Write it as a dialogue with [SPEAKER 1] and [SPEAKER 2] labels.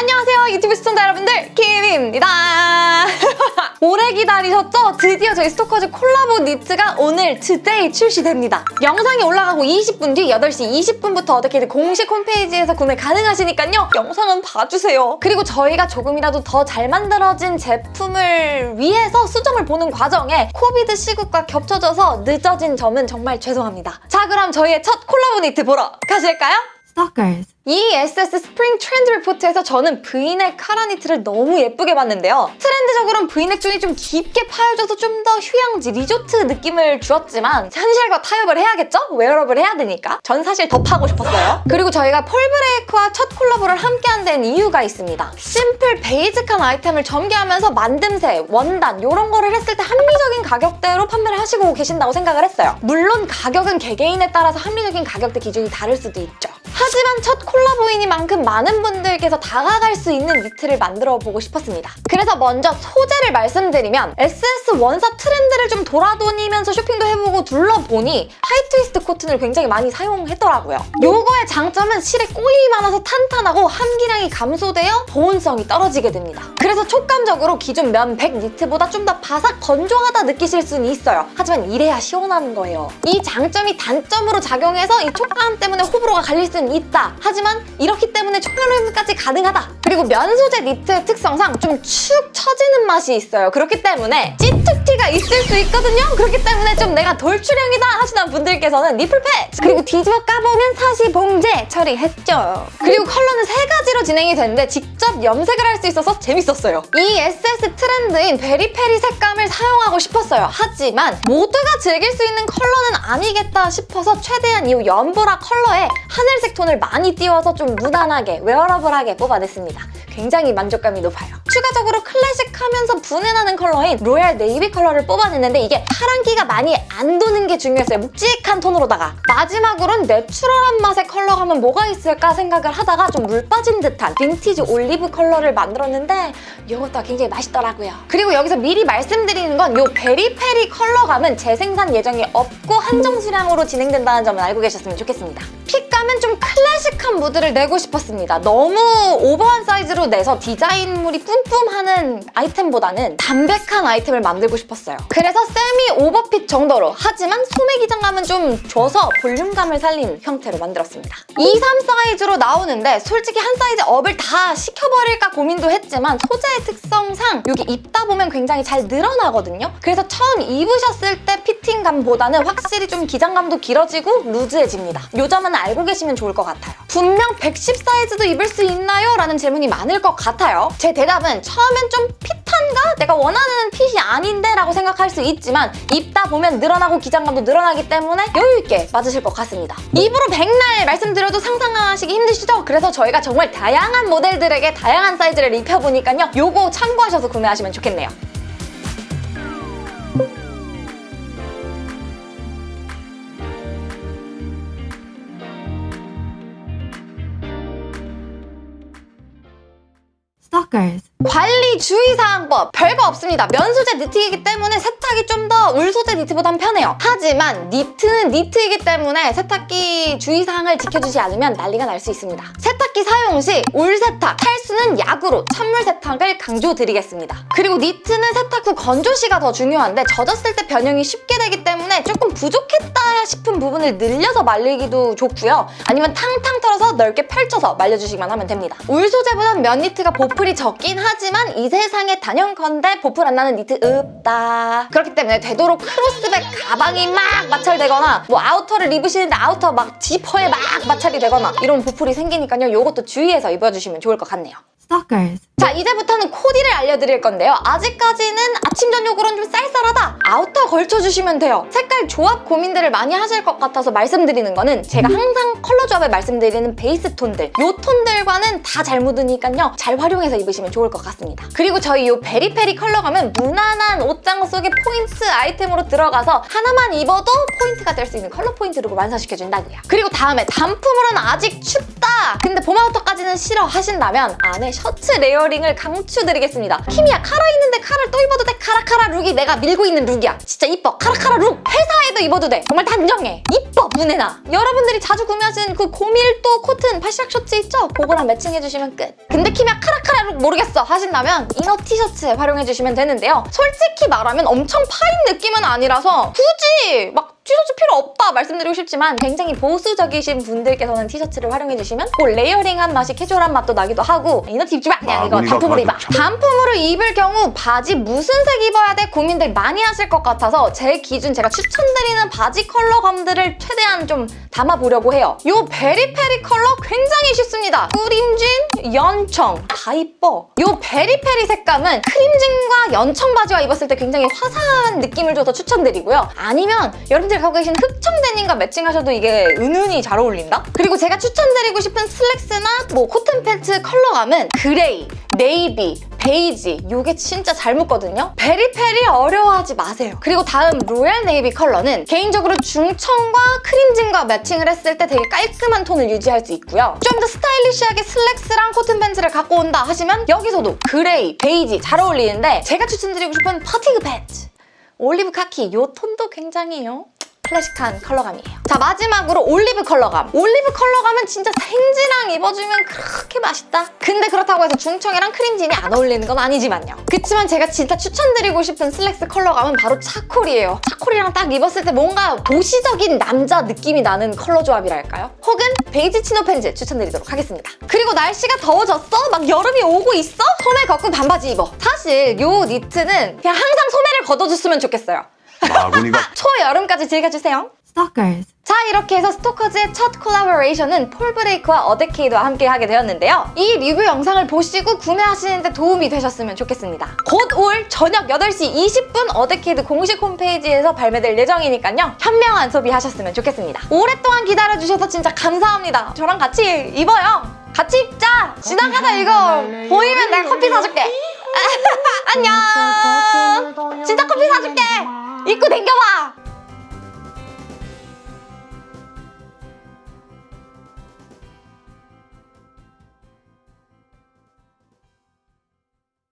[SPEAKER 1] 안녕하세요 유튜브 시청자 여러분들 키미입니다. 오래 기다리셨죠? 드디어 저희 스토커즈 콜라보 니트가 오늘 today 출시됩니다. 영상이 올라가고 20분 뒤 8시 20분부터 어떻게든 공식 홈페이지에서 구매 가능하시니까요. 영상은 봐주세요. 그리고 저희가 조금이라도 더 잘 만들어진 제품을 위해서 수정을 보는 과정에 COVID 시국과 겹쳐져서 늦어진 점은 정말 죄송합니다. 자 그럼 저희의 첫 콜라보 니트 보러 가실까요?
[SPEAKER 2] Stalkers.
[SPEAKER 1] 이 SS spring trend report에서 저는 브이넥 카라 니트를 너무 예쁘게 봤는데요. 트렌드적으로는 브이넥 쪽이 좀 깊게 파여져서 좀 더 휴양지, 리조트 느낌을 주었지만 현실과 타협을 해야겠죠? 웨어러블 해야 되니까. 전 사실 더 파고 싶었어요. 그리고 저희가 폴브레이크와 첫 콜라보를 함께한 데는 이유가 있습니다. simple basic한 아이템을 전개하면서 만듦새, 원단 이런 거를 했을 때 합리적인 가격대로 판매를 하시고 계신다고 생각을 했어요. 물론 가격은 개개인에 따라서 합리적인 가격대 기준이 다를 수도 있죠. 하지만 첫 콜라보이니만큼 많은 분들께서 다가갈 수 있는 니트를 만들어 보고 싶었습니다. 그래서 먼저 소재를 말씀드리면 SS 원사 트렌드를 좀 돌아다니면서 쇼핑도 해보고 둘러보니 high twist cotton을 굉장히 많이 사용했더라고요. 요거의 장점은 실에 꼬임이 많아서 탄탄하고 함기량이 감소되어 보온성이 떨어지게 됩니다. 그래서 촉감적으로 기존 면 100 니트보다 좀 더 바삭 건조하다 느끼실 수는 있어요. 하지만 이래야 시원한 거예요. 이 장점이 단점으로 작용해서 이 촉감 때문에 호불호가 갈릴 수는 있다. 하지만 이렇기 때문에 초여름까지 가능하다. 그리고 면 소재 니트의 특성상 좀 축 처지는 맛이 있어요. 그렇기 때문에 찌툭튀가 있을 수 있거든요. 그렇기 때문에 좀 내가 돌출형이다 하시는 분들께서는 nipple patch 그리고 뒤집어 까보면 사시 봉제 처리했죠. 그리고 컬러는 세 가지로 진행이 되는데 직접 염색을 할 수 있어서 재밌었어요. 이 SS 트렌드인 Very Peri 색감을 사용하고 싶었어요. 하지만 모두가 즐길 수 있는 컬러는 아니겠다 싶어서 최대한 이 연보라 컬러에 하늘색 톤을 많이 띄워서 좀 무난하게 wearable하게 뽑아냈습니다. 굉장히 만족감이 높아요. 추가적으로 클래식하면서 부내나는 컬러인 royal navy 컬러를 뽑아냈는데 이게 파란기가 많이 안 도는 게 중요했어요. 묵직한 톤으로다가 마지막으로는 내추럴한 맛의 하면 뭐가 있을까 생각을 하다가 좀 물 빠진 듯한 빈티지 올리브 컬러를 만들었는데 이것도 굉장히 맛있더라고요. 그리고 여기서 미리 말씀드리는 건 이 Very Peri 컬러감은 재생산 예정이 없고 한정 수량으로 진행된다는 점을 알고 계셨으면 좋겠습니다. 핏감은 좀 클래식한 무드를 내고 싶었습니다. 너무 오버한 사이즈로 내서 디자인물이 뿜뿜하는 아이템보다는 담백한 아이템을 만들고 싶었어요. 그래서 세미 오버핏 정도로 하지만 소매 기장감은 좀 줘서 볼륨감을 살린 형태로 만들었습니다. 2, 3 사이즈로 나오는데 솔직히 한 사이즈 업을 다 시켜버릴까 고민도 했지만 소재의 특성상 여기 입다 보면 굉장히 잘 늘어나거든요. 그래서 처음 입으셨을 때 피팅감보다는 확실히 좀 기장감도 길어지고 루즈해집니다. 요 점은 알고 계시면 좋을 것 같아요. 분명 110 사이즈도 입을 수 있나요? 라는 질문이 많을 것 같아요. 제 대답은 처음엔 좀 핏한가? 내가 원하는 핏이 아닌데? 라고 생각할 수 있지만 입다 보면 늘어나고 기장감도 늘어나기 때문에 여유있게 맞으실 것 같습니다. 입으로 백날 말씀드려도 상상하시기 힘드시죠? 그래서 저희가 정말 다양한 모델들에게 다양한 사이즈를 입혀보니까요. 요거 참고하셔서 구매하시면 좋겠네요.
[SPEAKER 2] Stalkers.
[SPEAKER 1] 관리 주의사항법 별거 없습니다. 면 소재 니트이기 때문에 세탁이 좀 더 울 소재 니트보단 편해요. 하지만 니트는 니트이기 때문에 세탁기 주의사항을 지켜주지 않으면 난리가 날 수 있습니다. 세탁기 사용 시 울 세탁, 탈수는 약으로 찬물 세탁을 강조드리겠습니다. 그리고 니트는 세탁 후 건조 시가 더 중요한데 젖었을 때 변형이 쉽게 되기 때문에 조금 부족했다 싶은 부분을 늘려서 말리기도 좋고요. 아니면 탕탕 털어서 넓게 펼쳐서 말려주시기만 하면 됩니다. 울 소재보단 면 니트가 보풀이 적긴 하지만 이 세상에 단연컨대 보풀 안 나는 니트 없다. 그렇기 때문에 되도록 크로스백 가방이 막 마찰되거나 뭐 아우터를 입으시는데 아우터 막 지퍼에 막 마찰이 되거나 이런 보풀이 생기니까요. 이것도 주의해서 입어주시면 좋을 것 같네요.
[SPEAKER 2] Stalkers.
[SPEAKER 1] 자 이제부터는 코디를 알려드릴 건데요. 아직까지는 아침 저녁으로는 좀 쌀쌀하다. 아우터 걸쳐주시면 돼요. 색깔 조합 고민들을 많이 하실 것 같아서 말씀드리는 거는 제가 항상 컬러 조합을 말씀드리는 베이스 톤들 이 톤들과는 다 잘 묻으니까요. 잘 활용해서 입으시면 좋을 것 같습니다. 그리고 저희 이 Very Peri 컬러감은 무난한 옷장 속에 포인트 아이템으로 들어가서 하나만 입어도 포인트가 될 수 있는 컬러 포인트로 완성시켜준다고요. 그리고 다음에 단품으로는 아직 춥다. 근데 봄 아우터까지는 싫어 하신다면 안에 셔츠 레이어링을 강추드리겠습니다. 키미야 카라 있는데 카라를 또 입어도 돼. 카라카라 룩이 내가 밀고 있는 룩이야. 진짜 이뻐. 카라카라 룩. 회사에도 입어도 돼. 정말 단정해. 이뻐 문해나. 여러분들이 자주 구매하시는 그 고밀도 코튼 팔시락 셔츠 있죠? 그거랑 매칭해주시면 끝. 근데 키면 카라카라 룩 모르겠어 하신다면 이너 티셔츠 활용해주시면 되는데요. 솔직히 말하면 엄청 파인 느낌은 아니라서 굳이 막 티셔츠 필요 없다 말씀드리고 싶지만 굉장히 보수적이신 분들께서는 티셔츠를 활용해주시면 그 레이어링한 맛이 캐주얼한 맛도 나기도 하고 이너 티 입지 마! 그냥 이거
[SPEAKER 3] 마무리가
[SPEAKER 1] 단품으로 입어. 단품으로 입을 경우 바지 무슨 색 입어야 돼? 고민들 많이 하실 것 같아서 제 기준 제가 추천드리는 바지 컬러감들을 최대한 좀 담아보려고 해요. 요 Very Peri 컬러 굉장히 쉽습니다. 크림진, 연청 다 이뻐. 요 Very Peri 색감은 크림진과 연청 바지와 입었을 때 굉장히 화사한 느낌을 줘서 추천드리고요. 아니면 여러분들 갖고 계신 흑청 데님과 매칭하셔도 이게 은은히 잘 어울린다? 그리고 제가 추천드리고 싶은 슬랙스나 뭐 코튼 팬츠 컬러감은 그레이, 네이비, 베이지 요게 진짜 잘 묻거든요. Very Peri 어려워하지 마세요. 그리고 다음 로얄 네이비 컬러는 개인적으로 중청과 크림진과 매칭을 했을 때 되게 깔끔한 톤을 유지할 수 있고요. 좀 더 스타일리시하게 슬랙스랑 코튼 팬츠를 갖고 온다 하시면 여기서도 그레이, 베이지 잘 어울리는데 제가 추천드리고 싶은 fatigue 팬츠 올리브 카키 요 톤도 굉장히요. 클래식한 컬러감이에요. 자 마지막으로 올리브 컬러감. 올리브 컬러감은 진짜 생지랑 입어주면 그렇게 맛있다. 근데 그렇다고 해서 중청이랑 크림진이 안 어울리는 건 아니지만요. 그치만 제가 진짜 추천드리고 싶은 슬랙스 컬러감은 바로 차콜이에요. 차콜이랑 딱 입었을 때 뭔가 도시적인 남자 느낌이 나는 컬러 조합이랄까요? 혹은 베이지 치노 팬츠 추천드리도록 하겠습니다. 그리고 날씨가 더워졌어? 막 여름이 오고 있어? 소매 걷고 반바지 입어. 사실 요 니트는 그냥 항상 소매를 걷어줬으면 좋겠어요.
[SPEAKER 3] 바구니가
[SPEAKER 1] 초여름까지 즐겨주세요.
[SPEAKER 2] Stalkers.
[SPEAKER 1] 자 이렇게 해서 스토커즈의 첫 콜라보레이션은 폴브레이크와 어데케이드와 함께 하게 되었는데요. 이 리뷰 영상을 보시고 구매하시는데 도움이 되셨으면 좋겠습니다. 곧 올 저녁 8시 20분 어데케이드 공식 홈페이지에서 발매될 예정이니까요. 현명한 소비하셨으면 좋겠습니다. 오랫동안 기다려주셔서 진짜 감사합니다. 저랑 같이 입어요. 같이 입자! 지나가다 이거 보이면 내가 커피 사줄게. 안녕! 진짜 커피 사줄게! 입고 댕겨봐!